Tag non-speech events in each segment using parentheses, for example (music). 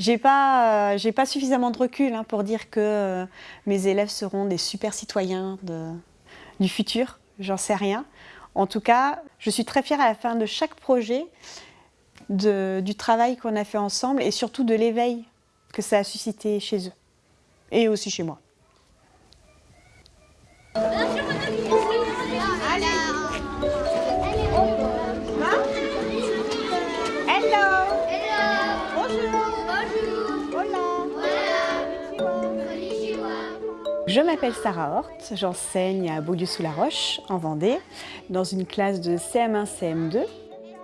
J'ai pas, euh, pas suffisamment de recul hein, pour dire que euh, mes élèves seront des super citoyens du futur. J'en sais rien. En tout cas, je suis très fière à la fin de chaque projet du travail qu'on a fait ensemble et surtout de l'éveil que ça a suscité chez eux et aussi chez moi. Je m'appelle Sarah Hort, j'enseigne à Beaulieu-sous-la-Roche, en Vendée, dans une classe de CM1-CM2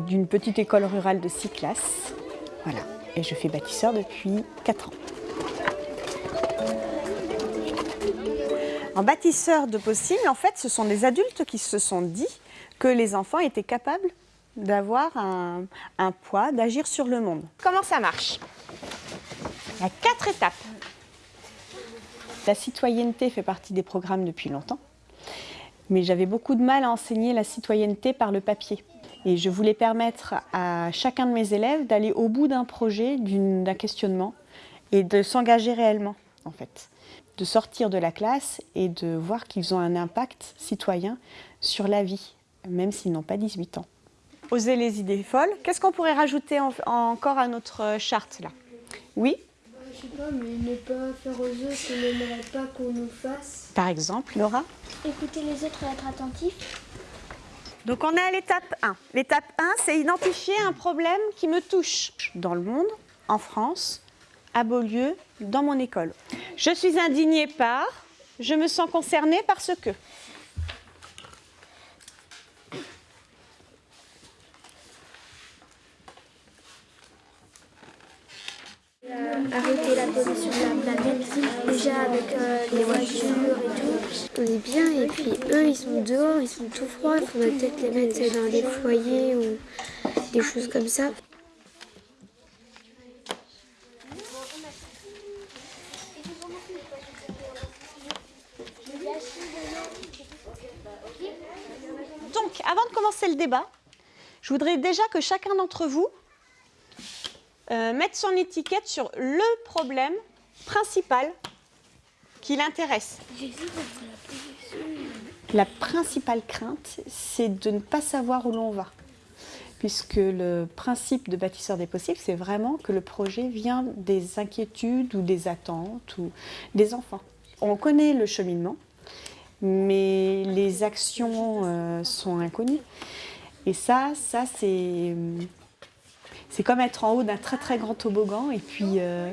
d'une petite école rurale de 6 classes. Voilà, et je fais bâtisseur depuis 4 ans. En bâtisseur de possible, en fait, ce sont des adultes qui se sont dit que les enfants étaient capables d'avoir un poids, d'agir sur le monde. Comment ça marche? Il y a quatre étapes. La citoyenneté fait partie des programmes depuis longtemps, mais j'avais beaucoup de mal à enseigner la citoyenneté par le papier. Et je voulais permettre à chacun de mes élèves d'aller au bout d'un projet, d'un questionnement, et de s'engager réellement, en fait. De sortir de la classe et de voir qu'ils ont un impact citoyen sur la vie, même s'ils n'ont pas 18 ans. Oser les idées folles. Qu'est-ce qu'on pourrait rajouter encore à notre charte, là? Oui je sais pas, mais ne pas faire aux autres qu'on n'aimerait pas qu'on nous fasse. Par exemple, Laura Écouter les autres et être attentif. Donc on est à l'étape 1. L'étape 1, c'est identifier un problème qui me touche dans le monde, en France, à Beaulieu, dans mon école. Je suis indignée par, je me sens concernée parce que. Arrêter la pollution de la planète, déjà avec euh, les voitures et tout. On est bien, et puis eux, ils sont dehors, ils sont tout froids, il faudrait peut-être les mettre dans des foyers ou des choses comme ça. Donc, avant de commencer le débat, je voudrais déjà que chacun d'entre vous euh, mettre son étiquette sur le problème principal qui l'intéresse. La principale crainte, c'est de ne pas savoir où l'on va. Puisque le principe de bâtisseur des possibles, c'est vraiment que le projet vient des inquiétudes ou des attentes ou des enfants. On connaît le cheminement, mais les actions euh, sont inconnues. Et ça, ça c'est c'est comme être en haut d'un très très grand toboggan et puis euh,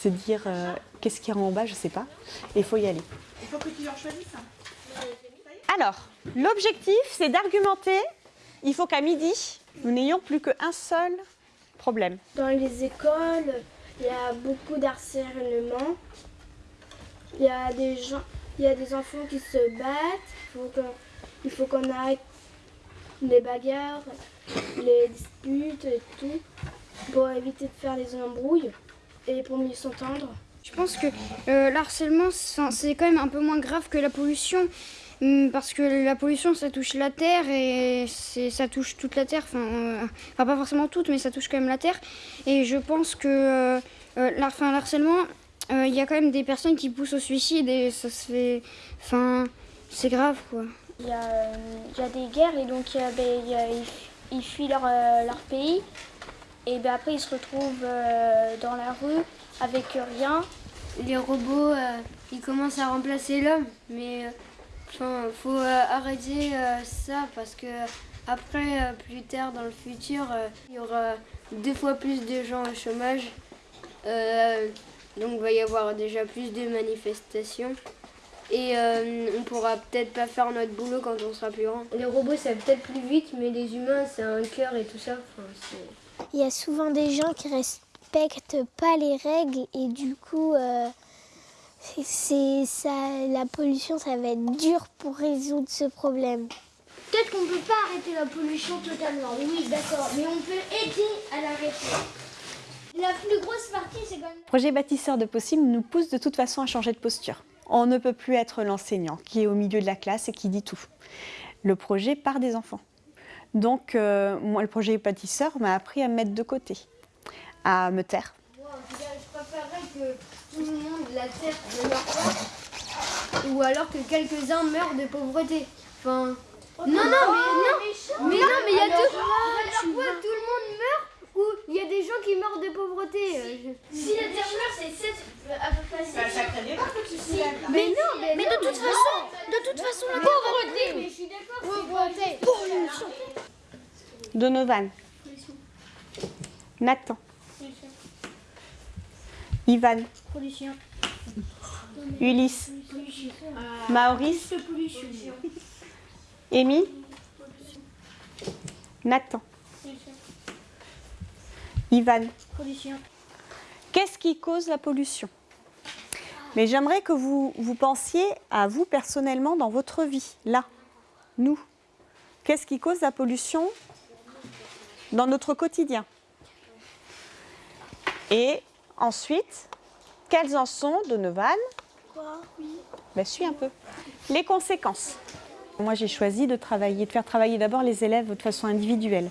se dire euh, qu'est-ce qu'il y a en bas, je ne sais pas. Et il faut y aller. Il faut que tu en choisisses. Alors, l'objectif, c'est d'argumenter. Il faut qu'à midi, nous n'ayons plus qu'un seul problème. Dans les écoles, il y a beaucoup d'harcèlement. Il y a des gens, il y a des enfants qui se battent. Il faut qu'on arrête les bagarres, les disputes et tout, pour éviter de faire les embrouilles et pour mieux s'entendre. Je pense que euh, l'harcèlement, c'est quand même un peu moins grave que la pollution, hum, parce que la pollution, ça touche la terre et ça touche toute la terre, enfin, euh, enfin, pas forcément toute, mais ça touche quand même la terre. Et je pense que euh, euh l'harcèlement, il y a quand même des personnes qui poussent au suicide et ça se fait... Enfin, c'est grave, quoi. Il y, a, des guerres et donc ben, ils fuient leur, euh, leur, pays et ben, après ils se retrouvent euh, dans la rue avec rien. Les robots, euh, ils commencent à remplacer l'homme, mais il faut arrêter ça parce que après, plus tard dans le futur, il y aura deux fois plus de gens au chômage. donc il va y avoir déjà plus de manifestations. Et euh, on pourra peut-être pas faire notre boulot quand on sera plus grand. Les robots, ça va peut-être plus vite, mais les humains, c'est un cœur et tout ça. Il y a souvent des gens qui respectent pas les règles et du coup, euh, c'est ça, la pollution, ça va être dur pour résoudre ce problème. Peut-être qu'on ne peut pas arrêter la pollution totalement, oui, d'accord, mais on peut aider à l'arrêter. La plus grosse partie, c'est quand même... Le projet bâtisseur de possible nous pousse de toute façon à changer de posture. On ne peut plus être l'enseignant qui est au milieu de la classe et qui dit tout. Le projet part des enfants. Donc, euh, moi, le projet bâtisseur m'a appris à me mettre de côté, à me taire. que tout le monde, la terre pas, ou alors que quelques-uns meurent de pauvreté. Enfin, non, non, mais non, mais non, mais il y a tout. Alors quoi, tout le monde meurt ou il y a des gens qui meurent de pauvreté euh, je- Si la terre meurt, c'est 7 à peu près. Mais non, mais, Mais de toute façon, de toute façon, la pauvreté. Mais je suis d'accord. Pauvreté. Donovan. Nathan. Ivan. Pollution. Ulysse. Maurice. Amy. Nathan. Ivan. Qu'est-ce qui cause la pollution? Mais j'aimerais que vous, vous pensiez à vous personnellement dans votre vie, là, nous. Qu'est-ce qui cause la pollution? Dans notre quotidien Et ensuite, quelles en sont, Donovan ben, suis un peu. Les conséquences. Moi, j'ai choisi de travailler, de faire travailler d'abord les élèves de façon individuelle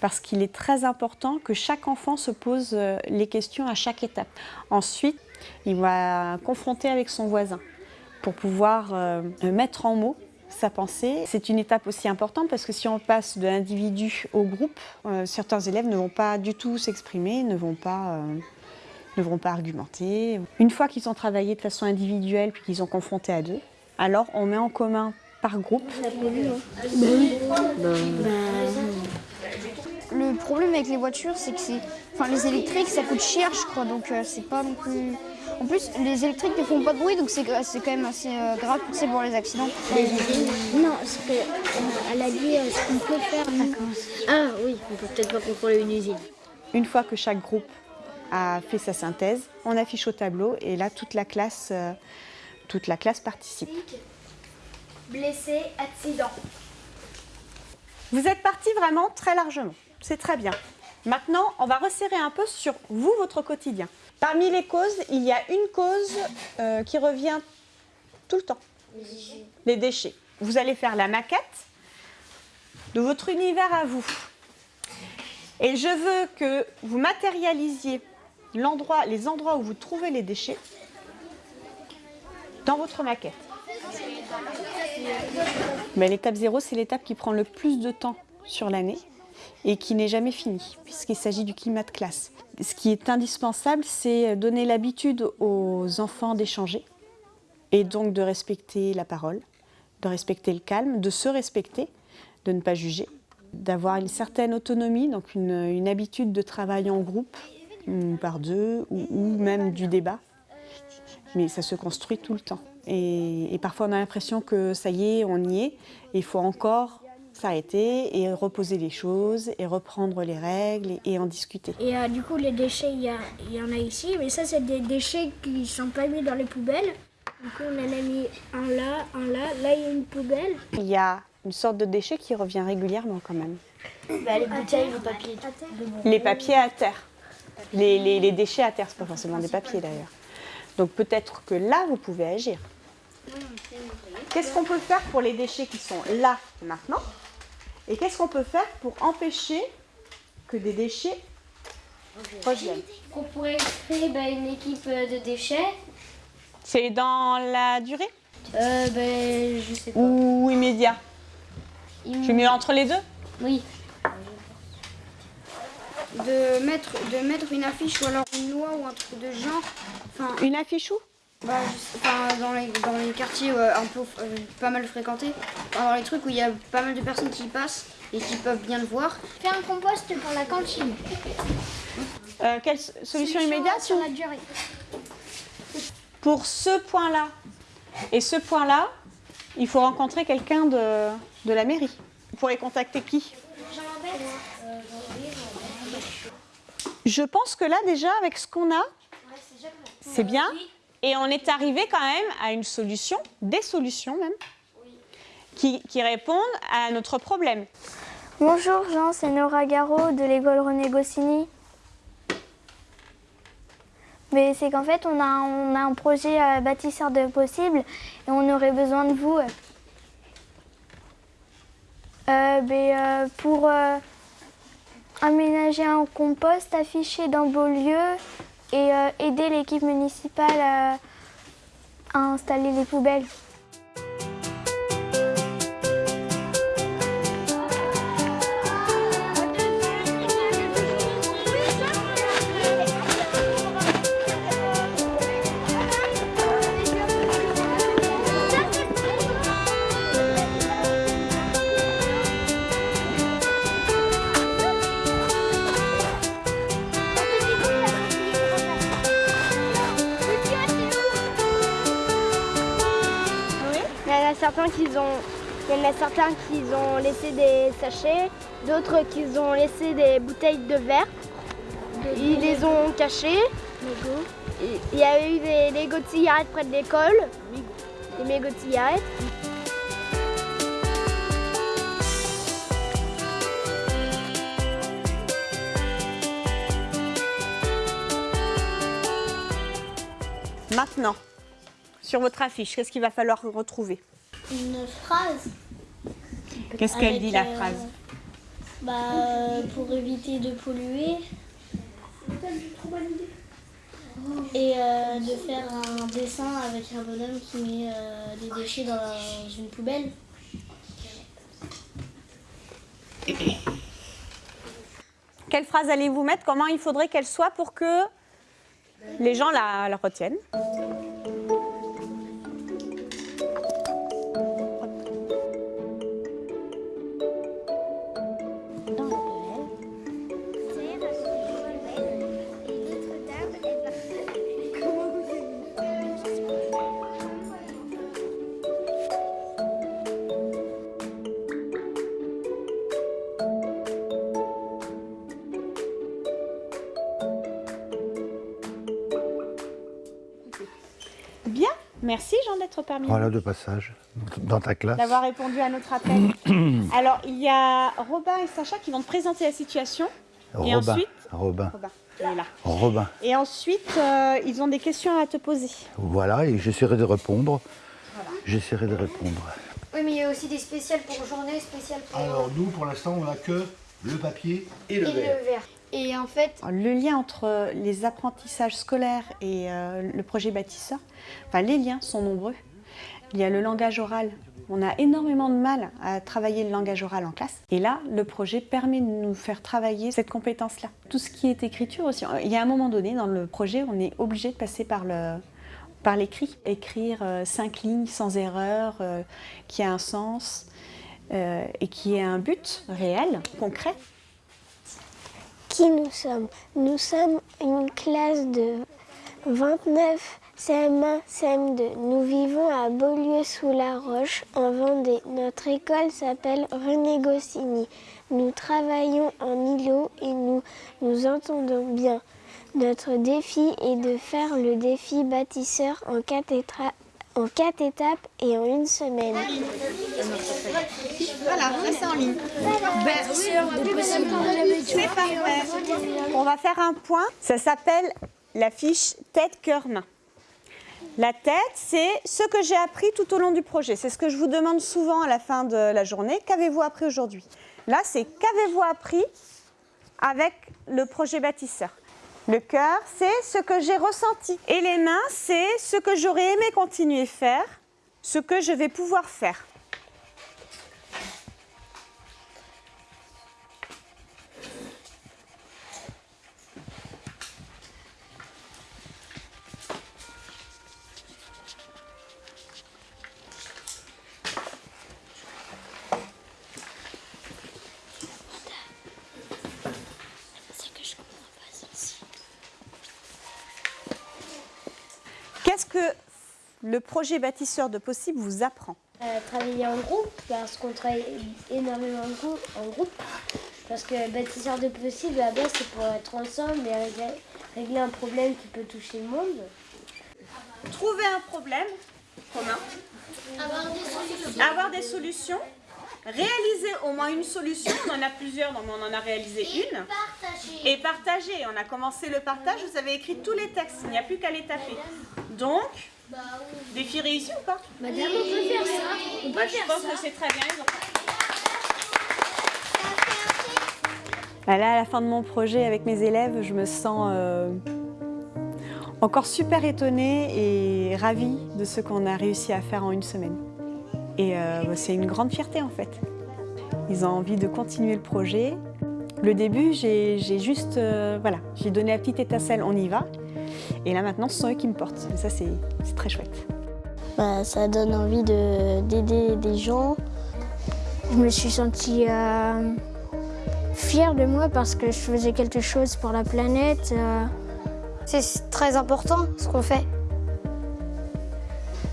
parce qu'il est très important que chaque enfant se pose euh, les questions à chaque étape. Ensuite, il va confronter avec son voisin pour pouvoir euh, mettre en mots sa pensée. C'est une étape aussi importante parce que si on passe de l'individu au groupe, euh, certains élèves ne vont pas du tout s'exprimer, ne vont pas euh, ne vont pas argumenter. Une fois qu'ils ont travaillé de façon individuelle puis qu'ils ont confronté à deux, alors on met en commun par groupe Le problème avec les voitures, c'est que c'est. Enfin, les électriques, ça coûte cher, je crois, donc euh, c'est pas non plus. En plus, les électriques ne font pas de bruit, donc c'est c'est quand même assez euh, grave sais, pour les accidents. Non, c'est que, euh, elle a dit euh, ce qu'on peut faire. Ah oui, on peut peut-être pas contrôler une usine. Une fois que chaque groupe a fait sa synthèse, on affiche au tableau et là toute la classe, euh, toute la classe participe. Blessé, accident. Vous êtes partis vraiment très largement. C'est très bien. Maintenant, on va resserrer un peu sur vous, votre quotidien. Parmi les causes, il y a une cause euh, qui revient tout le temps. Les déchets. Vous allez faire la maquette de votre univers à vous. Et je veux que vous matérialisiez les endroits où vous trouvez les déchets dans votre maquette. Mais l'étape 0, c'est l'étape qui prend le plus de temps sur l'année et qui n'est jamais finie, puisqu'il s'agit du climat de classe. Ce qui est indispensable, c'est donner l'habitude aux enfants d'échanger et donc de respecter la parole, de respecter le calme, de se respecter, de ne pas juger, d'avoir une certaine autonomie, donc une, habitude de travail en groupe, ou par deux, ou, ou même du débat. Mais ça se construit tout le temps. Et, et parfois on a l'impression que ça y est, on y est, et il faut encore s'arrêter et reposer les choses et reprendre les règles et, et en discuter. Et euh, du coup, les déchets, il y, en a ici, mais ça, c'est des déchets qui sont pas mis dans les poubelles. Du coup, on en a mis un là, un là. Là, il y a une poubelle. Il y a une sorte de déchet qui revient régulièrement quand même. Bah, les bouteilles, le papier. Les papiers à terre. Les, les- les déchets à terre, c'est pas forcément des papiers d'ailleurs. Donc peut-être que là, vous pouvez agir. Qu'est-ce qu'on peut faire pour les déchets qui sont là maintenant? Et qu'est-ce qu'on peut faire pour empêcher que des déchets reviennent On pourrait créer bah, une équipe euh, de déchets. C'est dans la durée? Euh, ben, je sais pas. ou immédiat? Je mets entre les deux? Oui. De mettre, de mettre une affiche ou alors une loi ou un truc de genre. Enfin, Une affiche où? Bah, dans, les, dans les quartiers euh, un peu euh, pas mal fréquentés, dans les trucs où il y a pas mal de personnes qui passent et qui peuvent bien le voir. Faire un compost pour la cantine. Euh, Quelle solution immédiate Sur la durée. Pour ce point-là et ce point-là, il faut rencontrer quelqu'un de, de la mairie. Vous pourrez contacter qui? Je pense que là déjà, avec ce qu'on a, c'est bien. Et on est arrivé quand même à une solution, des solutions même, qui, répondent à notre problème. Bonjour Jean, c'est Nora Garot de l'école René Goscinny. Mais c'est qu'en fait, on a, on a un projet bâtisseur de possible et on aurait besoin de vous. Euh, euh, pour euh, aménager un compost affiché dans Beaulieu, et euh, aider l'équipe municipale à, à installer les poubelles. Certains qui ont, il y en a certains qui ont laissé des sachets, d'autres qui ont laissé des bouteilles de verre. Ils les ont cachées. Il y a eu des Lego de cigarettes près de l'école, des mégots de cigarettes. Maintenant, sur votre affiche, qu'est-ce qu'il va falloir retrouver? Une phrase Qu'est-ce qu'elle dit la euh, phrase bah, pour éviter de polluer. Et euh, de faire un dessin avec un bonhomme qui met euh, des déchets dans une poubelle. Quelle phrase allez-vous mettre? Comment il faudrait qu'elle soit pour que les gens la, la retiennent? Merci Jean d'être parmi nous. Voilà de passage dans ta classe. d'avoir répondu à notre appel. (clears throat) Alors, il y a Robin et Sacha qui vont te présenter la situation. Et Robin. ensuite Robin. Robin, il est là. Robin. Et ensuite, euh, ils ont des questions à te poser. Voilà, et j'essaierai de répondre. J'essaierai de répondre. Oui, mais il y a aussi des spéciales pour journée, spéciales pour Alors nous, pour l'instant, on n'a que le papier et le et le verre. Et en fait, Le lien entre les apprentissages scolaires et euh, le projet bâtisseur, enfin les liens sont nombreux. Il y a le langage oral. On a énormément de mal à travailler le langage oral en classe. Et là, le projet permet de nous faire travailler cette compétence-là. Tout ce qui est écriture aussi. Il y a un moment donné, dans le projet, on est obligé de passer par le par l'écrit. Écrire euh, cinq lignes sans erreur, euh, qui a un sens et qui ait un but réel, concret. Qui nous sommes? Nous sommes une classe de 29 CM1, CM2. Nous vivons à Beaulieu-sous-la-Roche, en Vendée. Notre école s'appelle René Goscinny. Nous travaillons en îlot et nous nous entendons bien. Notre défi est de faire le défi bâtisseur en étra- en quatre étapes et en une semaine. Voilà, c'est en ligne. C'est parfait. On va faire un point. Ça s'appelle la fiche tête, cœur, main. La tête, c'est ce que j'ai appris tout au long du projet. C'est ce que je vous demande souvent à la fin de la journée. Qu'avez-vous appris aujourd'hui? Là, c'est qu'avez-vous appris avec le projet bâtisseur? Le cœur, c'est ce que j'ai ressenti. Et les mains, c'est ce que j'aurais aimé continuer à faire, ce que je vais pouvoir faire. Qu'est-ce que le projet bâtisseur de possible vous apprend? Euh, travailler en groupe parce qu'on travaille énormément en grou- en groupe. Parce que bâtisseur de possible, à la base, c'est pour être ensemble et régler, régler un problème qui peut toucher le monde. Trouver un problème commun, avoir des solutions, réaliser au moins une solution. On en a plusieurs, donc on en a réalisé une. Et partager. On a commencé le partage, vous avez écrit tous les textes, il n'y a plus qu'à les taper. Donc, défi réussi ou pas? Madame, on peut faire ça. Bah, Je pense que c'est très bien. ont- Bah là, à la fin de mon projet avec mes élèves, je me sens euh, Encore super étonnée et ravie de ce qu'on a réussi à faire en une semaine. Et euh, bah, c'est une grande fierté en fait. Ils ont envie de continuer le projet. Le début, j'ai juste, euh, voilà, j'ai donné la petite étincelle, on y va. Et là maintenant, ce sont eux qui me portent. Et ça, c'est très chouette. Bah, ça donne envie d'aider des gens. Je me suis sentie euh, fière de moi parce que je faisais quelque chose pour la planète. Euh. C'est très important ce qu'on fait.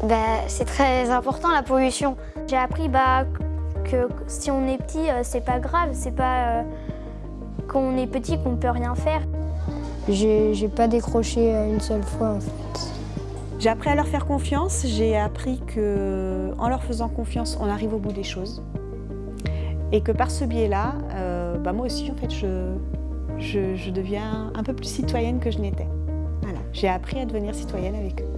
Bah, c'est très important la pollution. J'ai appris bah, que si on est petit, c'est pas grave, quand on est petit qu'on peut rien faire. J'ai pas décroché une seule fois en fait. J'ai appris à leur faire confiance, j'ai appris qu'en leur faisant confiance, on arrive au bout des choses. Et que par ce biais-là, euh, bah moi aussi, en fait, je, je, je, deviens un peu plus citoyenne que je n'étais. Voilà. J'ai appris à devenir citoyenne avec eux.